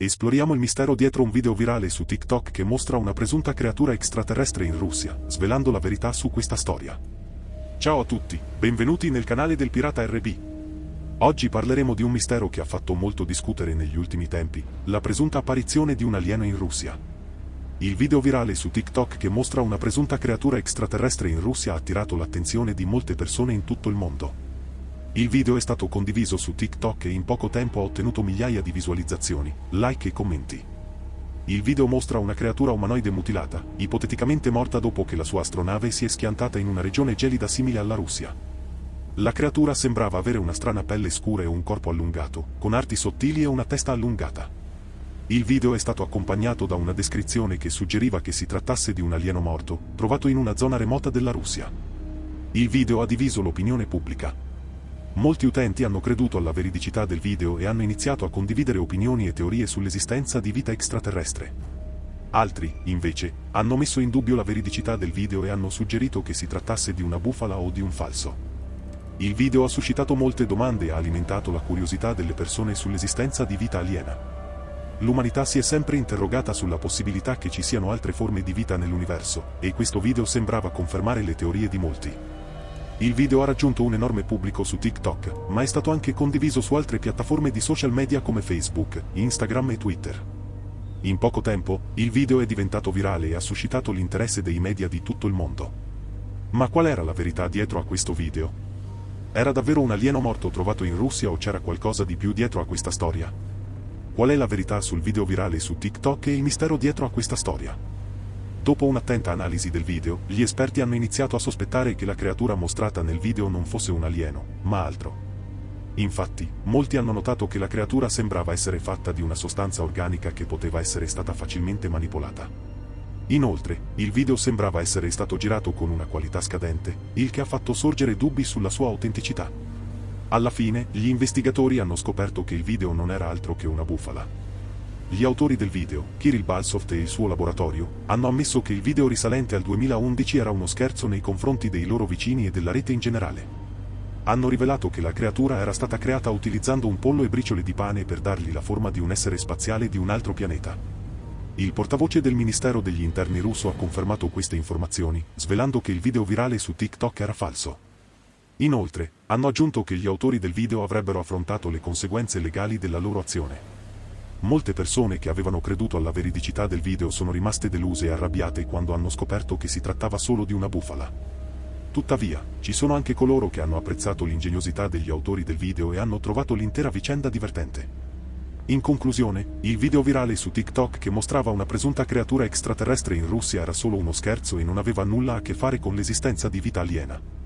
Esploriamo il mistero dietro un video virale su TikTok che mostra una presunta creatura extraterrestre in Russia, svelando la verità su questa storia. Ciao a tutti, benvenuti nel canale del Pirata RB. Oggi parleremo di un mistero che ha fatto molto discutere negli ultimi tempi, la presunta apparizione di un alieno in Russia. Il video virale su TikTok che mostra una presunta creatura extraterrestre in Russia ha attirato l'attenzione di molte persone in tutto il mondo. Il video è stato condiviso su TikTok e in poco tempo ha ottenuto migliaia di visualizzazioni, like e commenti. Il video mostra una creatura umanoide mutilata, ipoteticamente morta dopo che la sua astronave si è schiantata in una regione gelida simile alla Russia. La creatura sembrava avere una strana pelle scura e un corpo allungato, con arti sottili e una testa allungata. Il video è stato accompagnato da una descrizione che suggeriva che si trattasse di un alieno morto, trovato in una zona remota della Russia. Il video ha diviso l'opinione pubblica, Molti utenti hanno creduto alla veridicità del video e hanno iniziato a condividere opinioni e teorie sull'esistenza di vita extraterrestre. Altri, invece, hanno messo in dubbio la veridicità del video e hanno suggerito che si trattasse di una bufala o di un falso. Il video ha suscitato molte domande e ha alimentato la curiosità delle persone sull'esistenza di vita aliena. L'umanità si è sempre interrogata sulla possibilità che ci siano altre forme di vita nell'universo, e questo video sembrava confermare le teorie di molti. Il video ha raggiunto un enorme pubblico su TikTok, ma è stato anche condiviso su altre piattaforme di social media come Facebook, Instagram e Twitter. In poco tempo, il video è diventato virale e ha suscitato l'interesse dei media di tutto il mondo. Ma qual era la verità dietro a questo video? Era davvero un alieno morto trovato in Russia o c'era qualcosa di più dietro a questa storia? Qual è la verità sul video virale su TikTok e il mistero dietro a questa storia? Dopo un'attenta analisi del video, gli esperti hanno iniziato a sospettare che la creatura mostrata nel video non fosse un alieno, ma altro. Infatti, molti hanno notato che la creatura sembrava essere fatta di una sostanza organica che poteva essere stata facilmente manipolata. Inoltre, il video sembrava essere stato girato con una qualità scadente, il che ha fatto sorgere dubbi sulla sua autenticità. Alla fine, gli investigatori hanno scoperto che il video non era altro che una bufala. Gli autori del video, Kirill Balsoft e il suo laboratorio, hanno ammesso che il video risalente al 2011 era uno scherzo nei confronti dei loro vicini e della rete in generale. Hanno rivelato che la creatura era stata creata utilizzando un pollo e briciole di pane per dargli la forma di un essere spaziale di un altro pianeta. Il portavoce del Ministero degli Interni russo ha confermato queste informazioni, svelando che il video virale su TikTok era falso. Inoltre, hanno aggiunto che gli autori del video avrebbero affrontato le conseguenze legali della loro azione. Molte persone che avevano creduto alla veridicità del video sono rimaste deluse e arrabbiate quando hanno scoperto che si trattava solo di una bufala. Tuttavia, ci sono anche coloro che hanno apprezzato l'ingegnosità degli autori del video e hanno trovato l'intera vicenda divertente. In conclusione, il video virale su TikTok che mostrava una presunta creatura extraterrestre in Russia era solo uno scherzo e non aveva nulla a che fare con l'esistenza di vita aliena.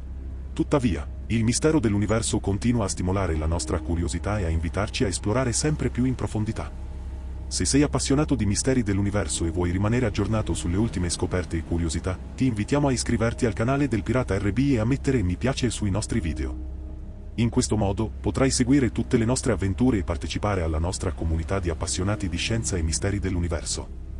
Tuttavia, il mistero dell'universo continua a stimolare la nostra curiosità e a invitarci a esplorare sempre più in profondità. Se sei appassionato di misteri dell'universo e vuoi rimanere aggiornato sulle ultime scoperte e curiosità, ti invitiamo a iscriverti al canale del Pirata RB e a mettere mi piace sui nostri video. In questo modo, potrai seguire tutte le nostre avventure e partecipare alla nostra comunità di appassionati di scienza e misteri dell'universo.